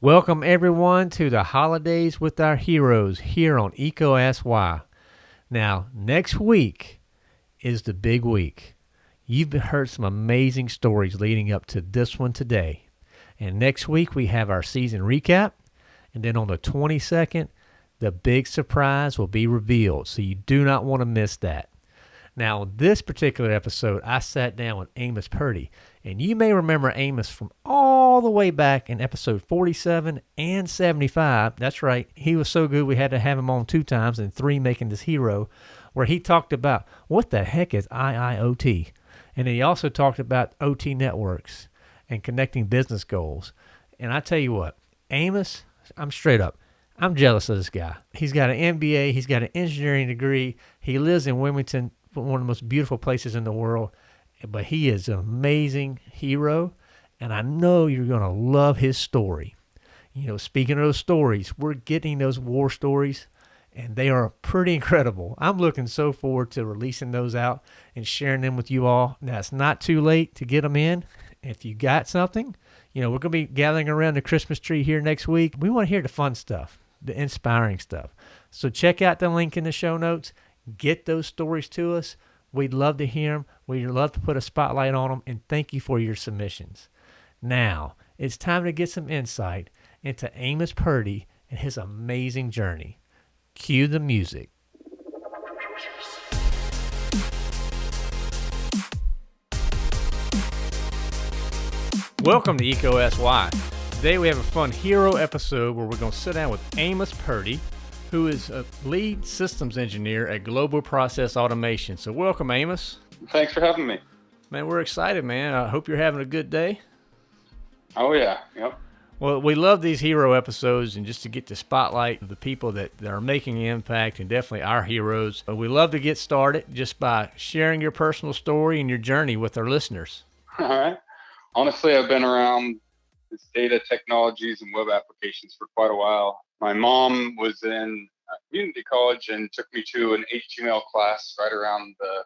Welcome everyone to the holidays with our heroes here on Eco SY. Now, next week is the big week. You've heard some amazing stories leading up to this one today. And next week we have our season recap. And then on the 22nd, the big surprise will be revealed. So you do not want to miss that. Now, this particular episode, I sat down with Amos Purdy, and you may remember Amos from all the way back in episode 47 and 75. That's right, he was so good we had to have him on two times and three making this hero, where he talked about what the heck is IIoT. And he also talked about OT networks and connecting business goals. And I tell you what, Amos, I'm straight up. I'm jealous of this guy. He's got an MBA, he's got an engineering degree, he lives in Wilmington, one of the most beautiful places in the world. But he is an amazing hero, and I know you're going to love his story. You know, speaking of those stories, we're getting those war stories, and they are pretty incredible. I'm looking so forward to releasing those out and sharing them with you all. Now, it's not too late to get them in. If you got something, you know, we're going to be gathering around the Christmas tree here next week. We want to hear the fun stuff, the inspiring stuff. So check out the link in the show notes Get those stories to us. We'd love to hear them. We'd love to put a spotlight on them. And thank you for your submissions. Now, it's time to get some insight into Amos Purdy and his amazing journey. Cue the music. Welcome to EECO Ask Why. Today we have a fun hero episode where we're going to sit down with Amos Purdy, who is a lead systems engineer at Global Process Automation. So, welcome, Amos. Thanks for having me. Man, we're excited, man. I hope you're having a good day. Oh, yeah. Yep. Well, we love these hero episodes and just to get to spotlight the people that, that are making an impact and definitely our heroes. But we love to get started just by sharing your personal story and your journey with our listeners. All right. Honestly, I've been around this data technologies and web applications for quite a while my mom was in uh, community college and took me to an HTML class right around the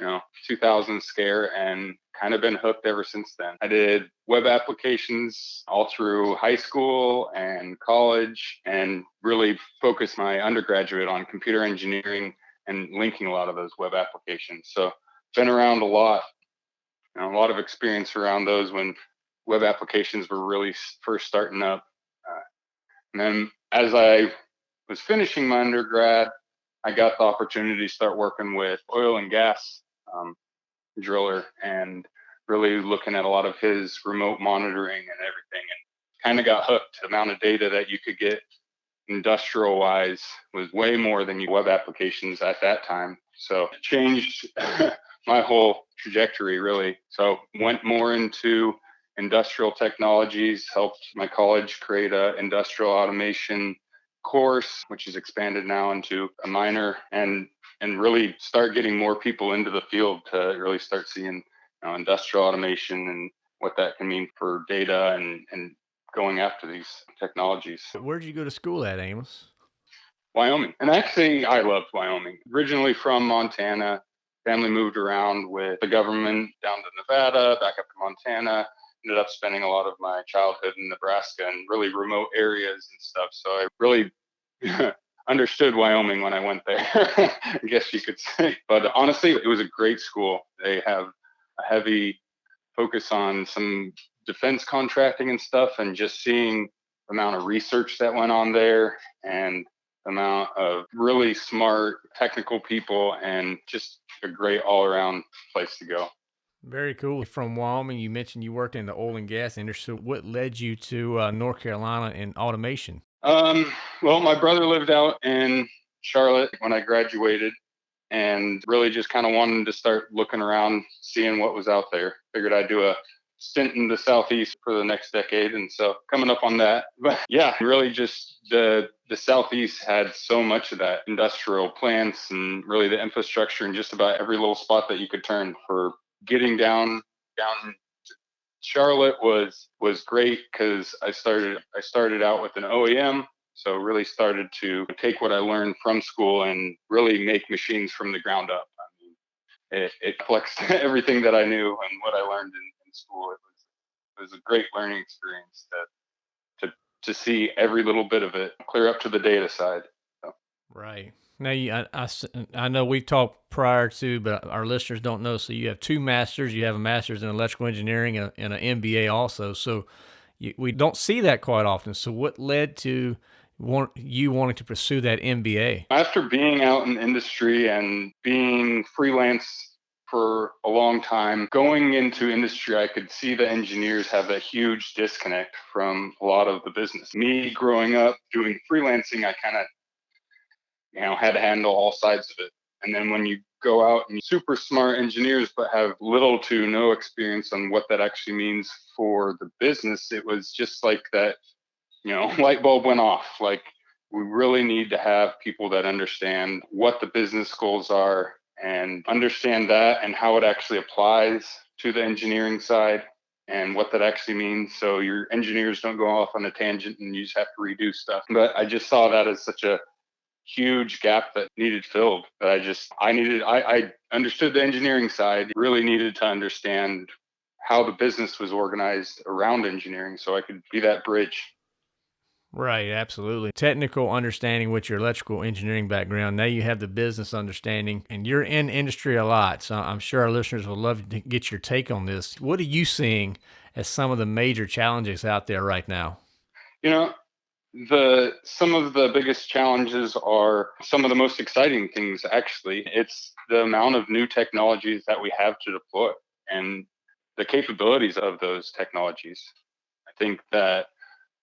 you know 2000 scare and kind of been hooked ever since then. I did web applications all through high school and college and really focused my undergraduate on computer engineering and linking a lot of those web applications. So been around a lot, a lot of experience around those when web applications were really first starting up. Uh, and then as I was finishing my undergrad, I got the opportunity to start working with oil and gas um, driller and really looking at a lot of his remote monitoring and everything and kind of got hooked. The amount of data that you could get industrial wise was way more than web applications at that time. So it changed my whole trajectory really. So went more into industrial technologies, helped my college create a industrial automation course, which is expanded now into a minor and and really start getting more people into the field to really start seeing you know, industrial automation and what that can mean for data and and going after these technologies. Where did you go to school at, Amos? Wyoming. And actually, I loved Wyoming. Originally from Montana, family moved around with the government down to Nevada, back up to Montana, ended up spending a lot of my childhood in Nebraska and really remote areas and stuff. So I really understood Wyoming when I went there, I guess you could say. But honestly, it was a great school. They have a heavy focus on some defense contracting and stuff, and just seeing the amount of research that went on there and the amount of really smart technical people and just a great all around place to go. Very cool. From Wyoming, you mentioned you worked in the oil and gas industry. What led you to uh, North Carolina in automation? Um, well, my brother lived out in Charlotte when I graduated and really just kind of wanted to start looking around, seeing what was out there. Figured I'd do a stint in the southeast for the next decade and so coming up on that but yeah really just the the southeast had so much of that industrial plants and really the infrastructure in just about every little spot that you could turn for getting down down Charlotte was was great because I started I started out with an OEM, so really started to take what I learned from school and really make machines from the ground up. I mean, it, it flexed everything that I knew and what I learned in, in school. It was it was a great learning experience to to to see every little bit of it, clear up to the data side. So. Right. Now, you, I, I, I know we've talked prior to, but our listeners don't know. So you have two masters. You have a master's in electrical engineering and, an MBA also. So you, we don't see that quite often. So what led to want, you wanting to pursue that MBA? After being out in industry and being freelance for a long time. Going into industry, I could see the engineers have a huge disconnect from a lot of the business. Me growing up doing freelancing, I kind of, you know, had to handle all sides of it. And then when you go out and super smart engineers, but have little to no experience on what that actually means for the business, it was just like that, you know, light bulb went off. Like, we really need to have people that understand what the business goals are and understand that and how it actually applies to the engineering side and what that actually means. So your engineers don't go off on a tangent and you just have to redo stuff. But I just saw that as such a huge gap that needed filled that I just I needed I, I understood the engineering side, really needed to understand how the business was organized around engineering so I could be that bridge Right, absolutely. Technical understanding with your electrical engineering background. Now you have the business understanding and you're in industry a lot. So I'm sure our listeners would love to get your take on this. What are you seeing as some of the major challenges out there right now? You know, the some of the biggest challenges are some of the most exciting things actually. It's the amount of new technologies that we have to deploy and the capabilities of those technologies. I think that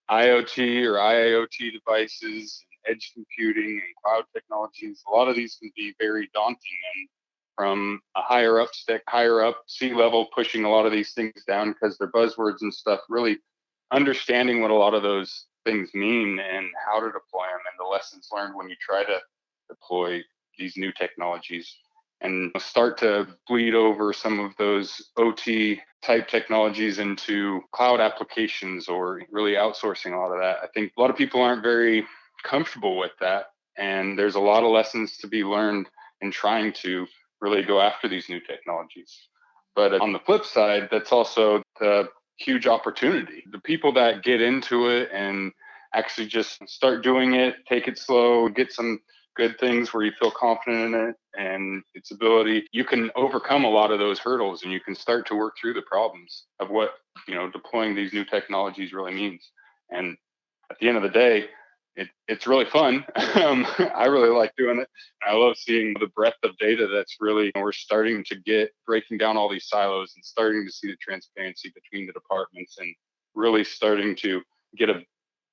IoT or iot devices, edge computing, and cloud technologies. A lot of these can be very daunting, and from a higher up stick, higher up C level, pushing a lot of these things down because they're buzzwords and stuff. Really understanding what a lot of those things mean and how to deploy them, and the lessons learned when you try to deploy these new technologies and start to bleed over some of those OT type technologies into cloud applications or really outsourcing a lot of that. I think a lot of people aren't very comfortable with that. And there's a lot of lessons to be learned in trying to really go after these new technologies. But on the flip side, that's also the huge opportunity. The people that get into it and actually just start doing it, take it slow, get some good things where you feel confident in it and its ability, you can overcome a lot of those hurdles and you can start to work through the problems of what, you know, deploying these new technologies really means. And at the end of the day, it, it's really fun. um, I really like doing it. I love seeing the breadth of data that's really, we're starting to get breaking down all these silos and starting to see the transparency between the departments and really starting to get a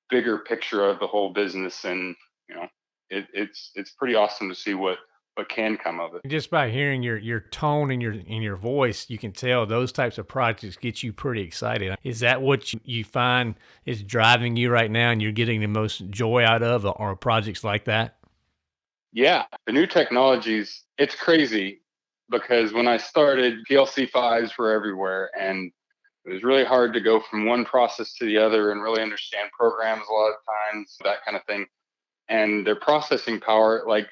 bigger picture of the whole business and, you know, it, it's it's pretty awesome to see what what can come of it. Just by hearing your your tone and your in your voice, you can tell those types of projects get you pretty excited. Is that what you, you find is driving you right now, and you're getting the most joy out of, uh, or projects like that? Yeah, the new technologies. It's crazy because when I started, PLC fives were everywhere, and it was really hard to go from one process to the other and really understand programs a lot of times, that kind of thing and their processing power, like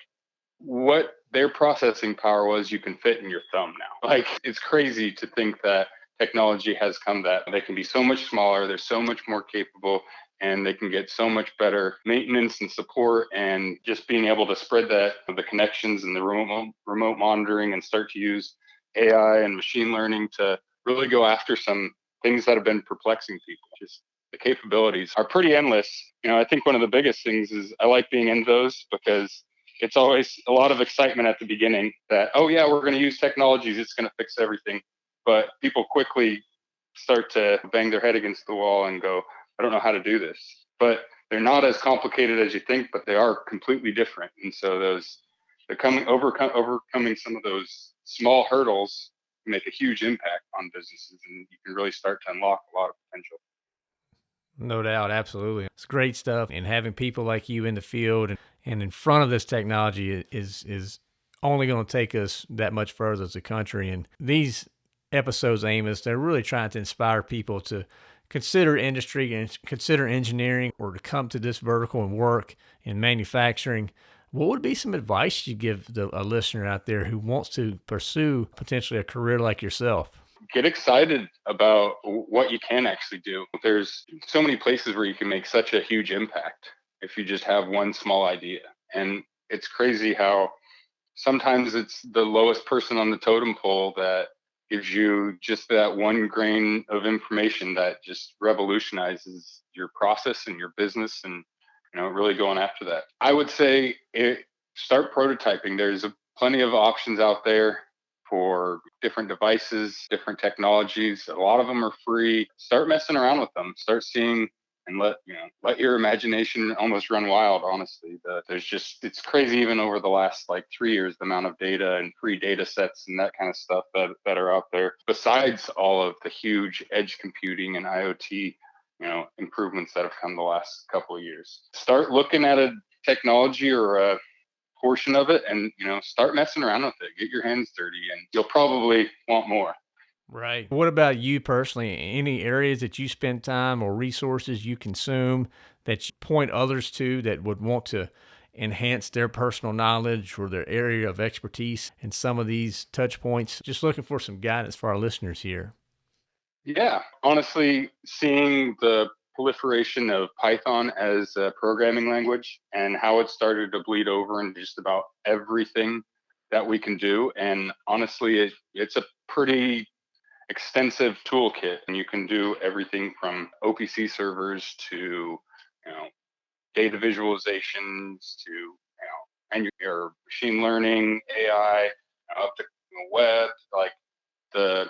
what their processing power was, you can fit in your thumb now. Like it's crazy to think that technology has come that they can be so much smaller, they're so much more capable, and they can get so much better maintenance and support and just being able to spread that the connections and the remote remote monitoring and start to use AI and machine learning to really go after some things that have been perplexing people. Just the capabilities are pretty endless. You know, I think one of the biggest things is I like being in those because it's always a lot of excitement at the beginning that, oh, yeah, we're going to use technologies, it's going to fix everything. But people quickly start to bang their head against the wall and go, I don't know how to do this. But they're not as complicated as you think, but they are completely different. And so those, the coming overcome, overcoming some of those small hurdles make a huge impact on businesses, and you can really start to unlock a lot of potential. No doubt, absolutely. It's great stuff. And having people like you in the field and, and in front of this technology is is only going to take us that much further as a country. And these episodes, Amos, they're really trying to inspire people to consider industry and consider engineering or to come to this vertical and work in manufacturing. What would be some advice you give the, a listener out there who wants to pursue potentially a career like yourself? Get excited about what you can actually do. There's so many places where you can make such a huge impact if you just have one small idea. And it's crazy how sometimes it's the lowest person on the totem pole that gives you just that one grain of information that just revolutionizes your process and your business and you know really going after that i would say it, start prototyping there's a, plenty of options out there for different devices different technologies a lot of them are free. Start messing around with them start seeing and let you know let your imagination almost run wild honestly. The, there's just it's crazy even over the last like three years the amount of data and free data sets and that kind of stuff that, that are out there. Besides all of the huge edge computing and iot you know improvements that have come the last couple of years. Start looking at a technology or a portion of it and you know start messing around with it get your hands dirty and you'll probably want more Right. What about you personally? Any areas that you spend time or resources you consume that you point others to that would want to enhance their personal knowledge or their area of expertise in some of these touch points? Just looking for some guidance for our listeners here. Yeah, honestly, seeing the proliferation of Python as a programming language and how it started to bleed over into just about everything that we can do. And honestly, it, it's a pretty extensive toolkit and you can do everything from OPC servers to you know data visualizations to you know and your machine learning AI up to web like the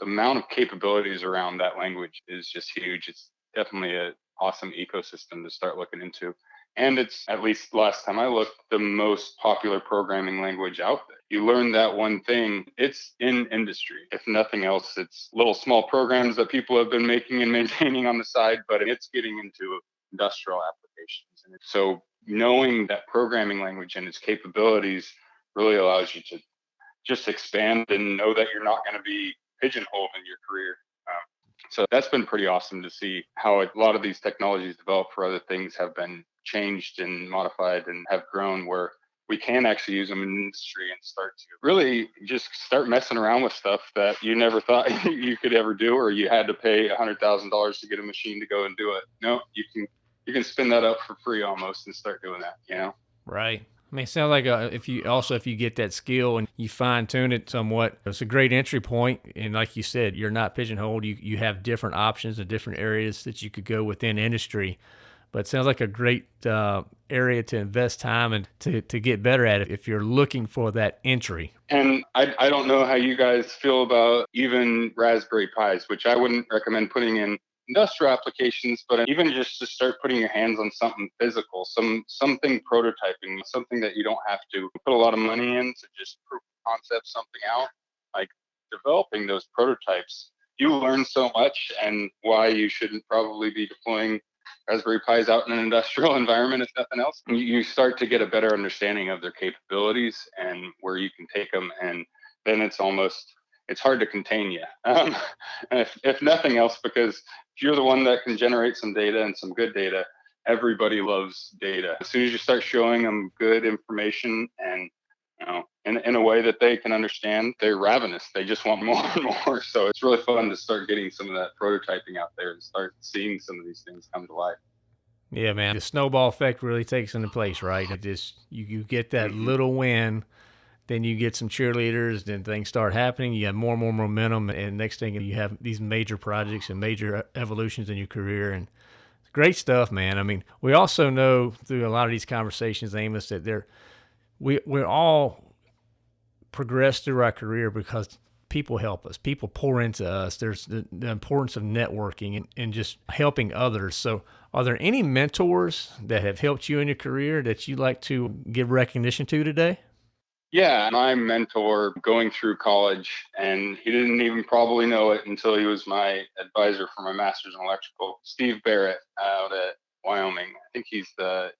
the amount of capabilities around that language is just huge it's definitely an awesome ecosystem to start looking into and it's at least last time I looked, the most popular programming language out there. You learn that one thing, it's in industry. If nothing else, it's little small programs that people have been making and maintaining on the side, but it's getting into industrial applications. And so knowing that programming language and its capabilities really allows you to just expand and know that you're not going to be pigeonholed in your career. So that's been pretty awesome to see how a lot of these technologies developed for other things have been changed and modified and have grown where we can actually use them in industry and start to really just start messing around with stuff that you never thought you could ever do or you had to pay a hundred thousand dollars to get a machine to go and do it. No you can you can spin that up for free almost and start doing that you know? Right I mean, it sounds like uh, if you also if you get that skill and you fine tune it somewhat, it's a great entry point. And like you said, you're not pigeonholed. You you have different options and different areas that you could go within industry but it sounds like a great uh, area to invest time and to, to get better at it if you're looking for that entry. And I, I don't know how you guys feel about even Raspberry Pis, which I wouldn't recommend putting in industrial applications, but even just to start putting your hands on something physical, some something prototyping, something that you don't have to put a lot of money in to just prove concept something out, like developing those prototypes. You learn so much and why you shouldn't probably be deploying Raspberry Pis out in an industrial environment, if nothing else, you start to get a better understanding of their capabilities and where you can take them. And then it's almost it's hard to contain you. Um, if, if nothing else, because if you're the one that can generate some data and some good data, everybody loves data. As soon as you start showing them good information and you know, in, in a way that they can understand. They're ravenous. They just want more and more. So it's really fun to start getting some of that prototyping out there and start seeing some of these things come to life. Yeah, man. The snowball effect really takes into place, right? It just you, you get that mm-hmm. little win, then you get some cheerleaders, then things start happening. You have more and more momentum, and next thing you have these major projects and major uh, evolutions in your career, and great stuff, man. I mean, we also know through a lot of these conversations, Amos, that they're we we're all progress through our career because people help us people pour into us there's the, the importance of networking and, and just helping others so are there any mentors that have helped you in your career that you'd like to give recognition to today yeah my mentor going through college and he didn't even probably know it until he was my advisor for my master's in electrical steve barrett out at wyoming. I think he's the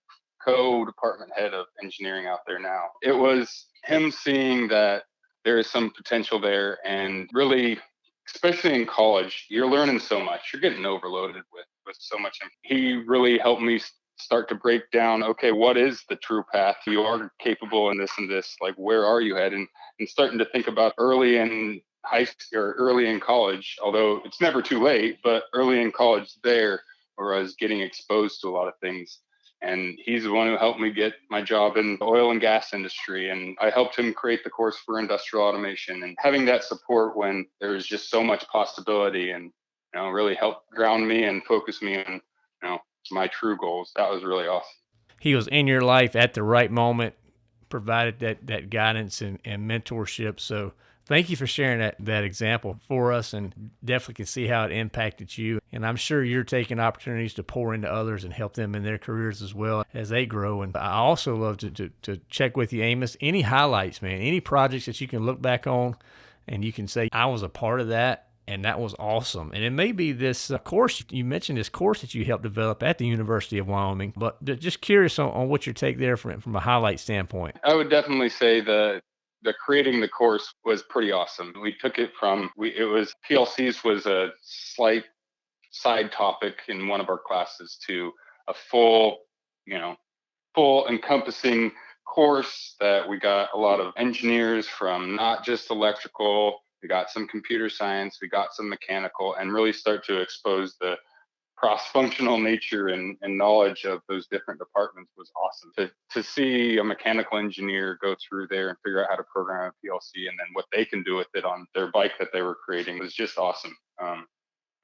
co-department head of engineering out there now. It was him seeing that there is some potential there and really especially in college you're learning so much. You're getting overloaded with with so much. He really helped me start to break down okay what is the true path you are capable in this and this like where are you heading and starting to think about early in high school or early in college, although it's never too late, but early in college there, where I was getting exposed to a lot of things. And he's the one who helped me get my job in the oil and gas industry. And I helped him create the course for industrial automation. And having that support when there's just so much possibility and you know really helped ground me and focus me on you know my true goals. That was really awesome. He was in your life at the right moment, provided that that guidance and, and mentorship. So thank you for sharing that that example for us and definitely can see how it impacted you and i'm sure you're taking opportunities to pour into others and help them in their careers as well as they grow and i also love to, to, to check with you amos any highlights man any projects that you can look back on and you can say i was a part of that and that was awesome. And it may be this uh, course you mentioned this course that you helped develop at the University of Wyoming, but just curious on, on what your take there from from a highlight standpoint. I would definitely say the the creating the course was pretty awesome. We took it from we it was PLCs was a slight side topic in one of our classes to a full, you know, full encompassing course that we got a lot of engineers from not just electrical, we got some computer science, we got some mechanical, and really start to expose the cross-functional nature and, and knowledge of those different departments was awesome. To to see a mechanical engineer go through there and figure out how to program a PLC and then what they can do with it on their bike that they were creating was just awesome. Um,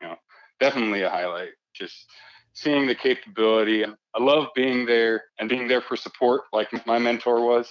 you know, definitely a highlight. Just seeing the capability. I love being there and being there for support, like my mentor was.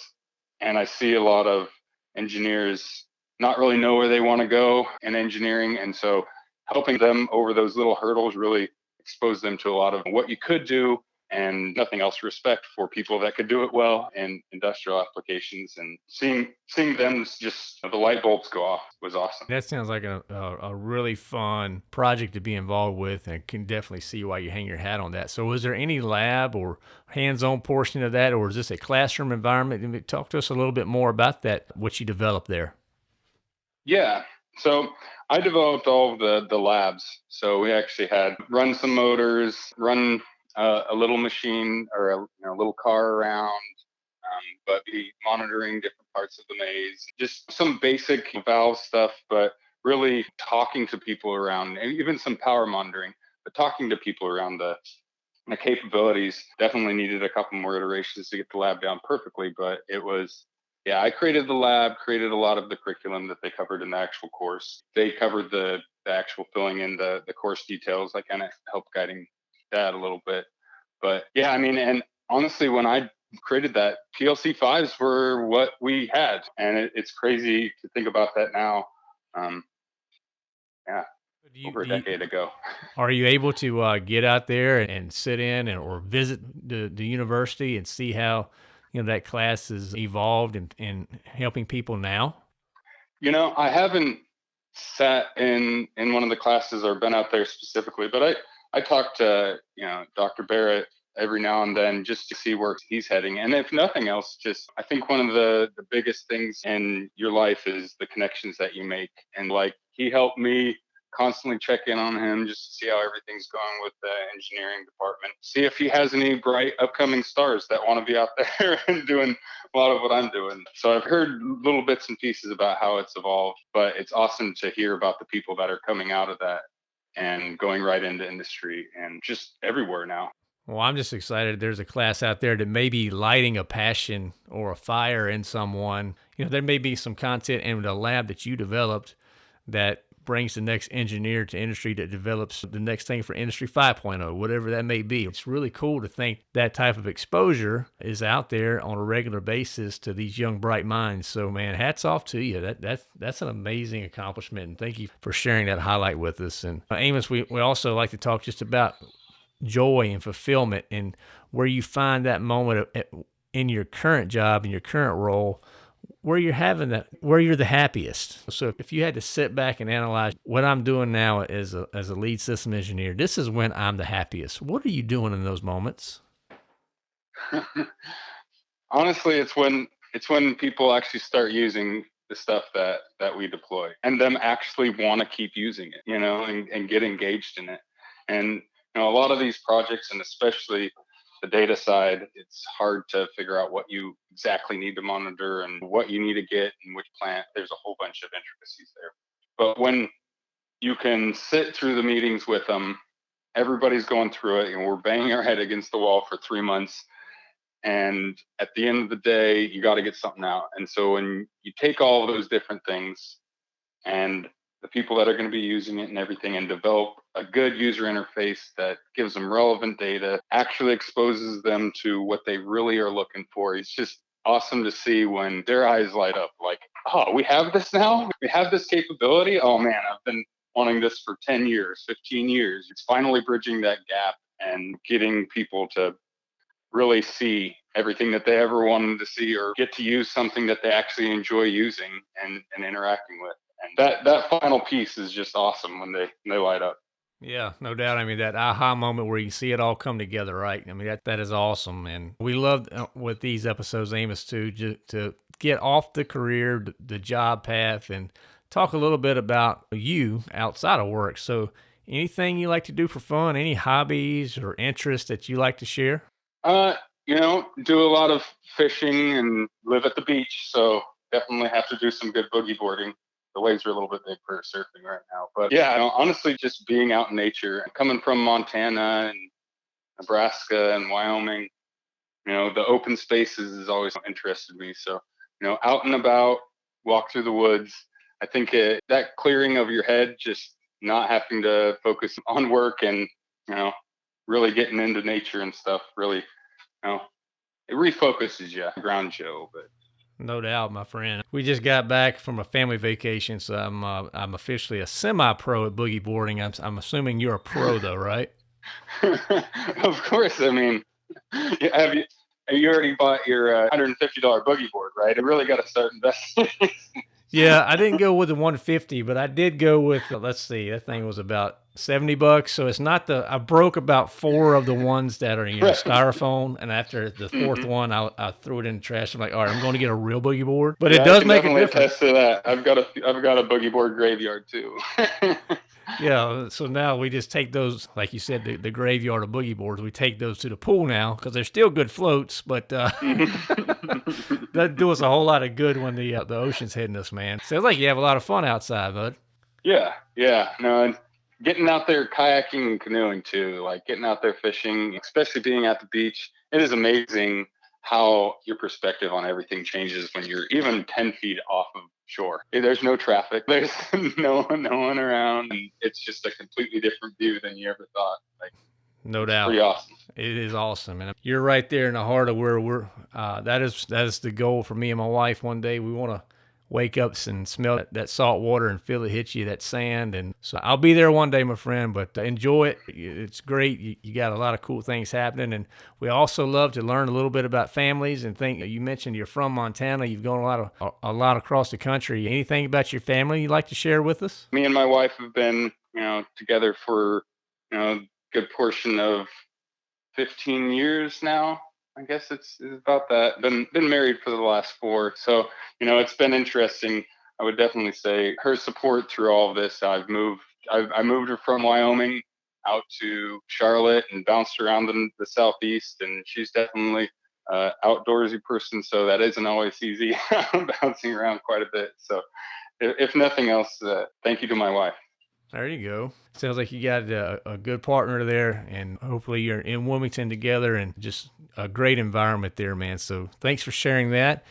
And I see a lot of engineers not really know where they want to go in engineering, and so helping them over those little hurdles really exposed them to a lot of what you could do and nothing else respect for people that could do it well in industrial applications. And seeing seeing them just the light bulbs go off was awesome. That sounds like a, a, a, really fun project to be involved with and can definitely see why you hang your hat on that. So was there any lab or hands-on portion of that or is this a classroom environment? Talk to us a little bit more about that what you developed there yeah so I developed all of the the labs. So we actually had run some motors, run uh, a little machine or a you know, little car around, um, but be monitoring different parts of the maze. Just some basic valve stuff, but really talking to people around, and even some power monitoring, but talking to people around the the capabilities definitely needed a couple more iterations to get the lab down perfectly, but it was yeah, I created the lab, created a lot of the curriculum that they covered in the actual course. They covered the, the actual filling in the, the course details. I kind of helped guiding that a little bit. But yeah, I mean, and honestly, when I created that, PLC fives were what we had. And it, it's crazy to think about that now. Um, yeah. You, over a decade you, ago. Are you able to uh, get out there and sit in and, or visit the, the university and see how you know that class has evolved and in helping people now? You know, I haven't sat in in one of the classes or been out there specifically, but I I talk to you know Dr. Barrett every now and then just to see where he's heading. And if nothing else, just I think one of the the biggest things in your life is the connections that you make. And like he helped me constantly check in on him just to see how everything's going with the engineering department. See if he has any bright upcoming stars that want to be out there and doing a lot of what I'm doing. So I've heard little bits and pieces about how it's evolved, but it's awesome to hear about the people that are coming out of that and going right into industry and just everywhere now. Well, I'm just excited. There's a class out there that may be lighting a passion or a fire in someone. You know, there may be some content in the lab that you developed that brings the next engineer to industry that develops the next thing for industry 5.0 whatever that may be. It's really cool to think that type of exposure is out there on a regular basis to these young bright minds. So man hats off to you. That that's that's an amazing accomplishment and thank you for sharing that highlight with us. And uh, amos we, we also like to talk just about joy and fulfillment and where you find that moment in your current job in your current role where you're having that where you're the happiest. So if you had to sit back and analyze what i'm doing now as a, as a lead system engineer this is when i'm the happiest. What are you doing in those moments? Honestly it's when it's when people actually start using the stuff that that we deploy and them actually want to keep using it you know and, and get engaged in it. And you know a lot of these projects and especially the data side, it's hard to figure out what you exactly need to monitor and what you need to get in which plant. There's a whole bunch of intricacies there. But when you can sit through the meetings with them, everybody's going through it, and we're banging our head against the wall for three months. And at the end of the day, you got to get something out. And so when you take all those different things and the people that are going to be using it and everything and develop a good user interface that gives them relevant data, actually exposes them to what they really are looking for. It's just awesome to see when their eyes light up like, oh, we have this now? We have this capability? Oh man, I've been wanting this for 10 years, 15 years. It's finally bridging that gap and getting people to really see everything that they ever wanted to see or get to use something that they actually enjoy using and, and interacting with. That, that final piece is just awesome when they, when they light up. Yeah, no doubt. I mean, that aha moment where you see it all come together, right? I mean, that that is awesome, and we love uh, with these episodes, Amos, to, to get off the career, the job path, and talk a little bit about you outside of work. So, anything you like to do for fun? Any hobbies or interests that you like to share? Uh, you know, do a lot of fishing and live at the beach, so definitely have to do some good boogie boarding the waves are a little bit big for surfing right now. But yeah, honestly, just being out in nature, coming from Montana and Nebraska and Wyoming, you know, the open spaces has always interested me. So, you know, out and about, walk through the woods. I think it, that clearing of your head, just not having to focus on work and, you know, really getting into nature and stuff, really, you know, it refocuses you, grounds you. But no doubt, my friend. We just got back from a family vacation, so I'm uh, I'm officially a semi-pro at boogie boarding. I'm I'm assuming you're a pro though, right? of course. I mean, have you you already bought your uh, $150 boogie board, right? I really got to start investing. yeah, I didn't go with the 150, but I did go with let's see, that thing was about 70 bucks. So it's not the, I broke about four of the ones that are, in know, styrofoam. And after the 4th mm-hmm. one, I, I threw it in the trash. I'm like, all right, I'm going to get a real boogie board. But yeah, it does make a difference. Attest to that. I've got a, I've got a boogie board graveyard too. yeah. So now we just take those, like you said, the, the graveyard of boogie boards, we take those to the pool now because they're still good floats, but uh, that do us a whole lot of good when the, uh, the ocean's hitting us, man. Sounds like you have a lot of fun outside, bud. Yeah. Yeah. No, and getting out there kayaking and canoeing too, like getting out there fishing, especially being at the beach. It is amazing how your perspective on everything changes when you're even 10 feet off of shore. There's no traffic. There's no one, no one around. And it's just a completely different view than you ever thought. Like, no doubt. Pretty awesome. It is awesome. And you're right there in the heart of where we're, uh, that is, that is the goal for me and my wife one day. We want to, wake up and smell that, that salt water and feel it hit you, that sand. And so I'll be there one day, my friend, but enjoy it. It's great. You, you, got a lot of cool things happening. And we also love to learn a little bit about families and think you mentioned you're from Montana. You've gone a lot of, a, a lot across the country. Anything about your family you'd like to share with us? Me and my wife have been, you know, together for, you know, a good portion of 15 years now. I guess it's, it's about that. Been been married for the last four, so you know it's been interesting. I would definitely say her support through all of this. I've moved. I've, I moved her from Wyoming out to Charlotte and bounced around in the southeast, and she's definitely uh, outdoorsy person, so that isn't always easy. bouncing around quite a bit. So, if, if nothing else, uh, thank you to my wife. There you go. Sounds like you got a, a, good partner there, and hopefully you're in Wilmington together and just a great environment there, man. So thanks for sharing that.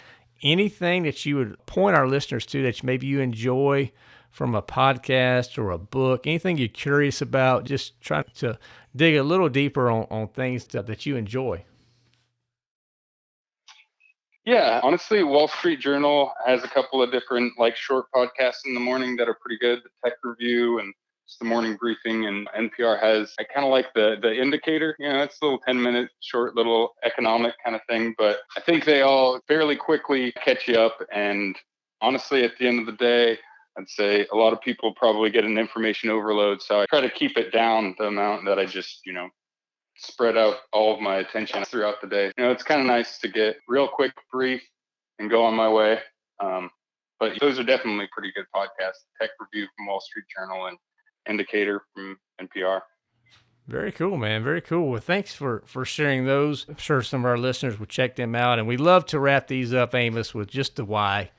Anything that you would point our listeners to that maybe you enjoy from a podcast or a book, anything you're curious about, just trying to dig a little deeper on, on things that you enjoy. Yeah, honestly, Wall Street Journal has a couple of different like short podcasts in the morning that are pretty good. The Tech Review and it's the morning briefing, and NPR has. I kind of like the the Indicator. You know, it's a little ten minute short little economic kind of thing, but I think they all fairly quickly catch you up. And honestly, at the end of the day, I'd say a lot of people probably get an information overload. So I try to keep it down the amount that I just you know spread out all of my attention throughout the day. You know, it's kind of nice to get real quick brief and go on my way. Um, but those are definitely pretty good podcasts. Tech Review from Wall Street Journal and Indicator from NPR. Very cool, man. Very cool. Well, thanks for for sharing those. I'm sure some of our listeners will check them out. And we love to wrap these up, Amos, with just the why.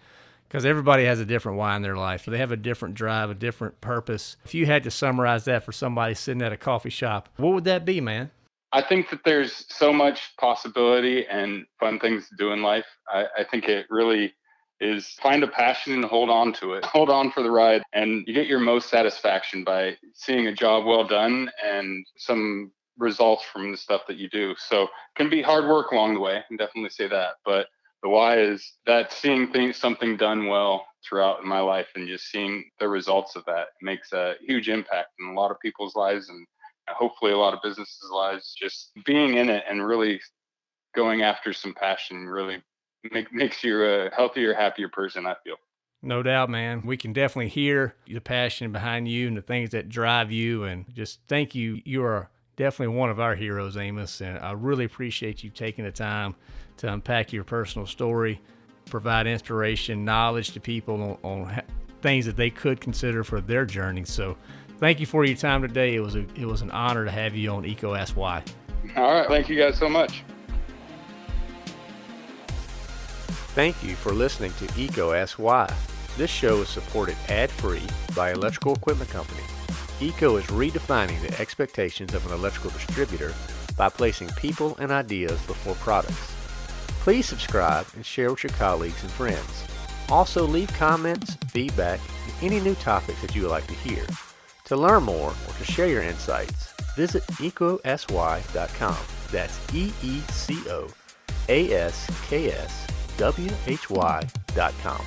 because everybody has a different why in their life. They have a different drive, a different purpose. If you had to summarize that for somebody sitting at a coffee shop, what would that be, man? I think that there's so much possibility and fun things to do in life. I, I think it really is find a passion and hold on to it. Hold on for the ride. And you get your most satisfaction by seeing a job well done and some results from the stuff that you do. So it can be hard work along the way. I can definitely say that. But the why is that seeing things something done well throughout my life and just seeing the results of that makes a huge impact in a lot of people's lives and hopefully a lot of businesses lives just being in it and really going after some passion really make, makes you a healthier happier person i feel no doubt, man. We can definitely hear the passion behind you and the things that drive you. And just thank you. You are definitely one of our heroes, Amos. And I really appreciate you taking the time to unpack your personal story, provide inspiration, knowledge to people on, on things that they could consider for their journey. So thank you for your time today. It was a, it was an honor to have you on EECO Ask Why. All right. Thank you guys so much. Thank you for listening to EECO Ask Why. This show is supported ad-free by Electrical Equipment Company. EECO is redefining the expectations of an electrical distributor by placing people and ideas before products. Please subscribe and share with your colleagues and friends. Also leave comments, feedback, and any new topics that you would like to hear. To learn more or to share your insights, visit eecoaskwhy.com. That's E-E-C-O-A-S-K-S W-H-Y.com.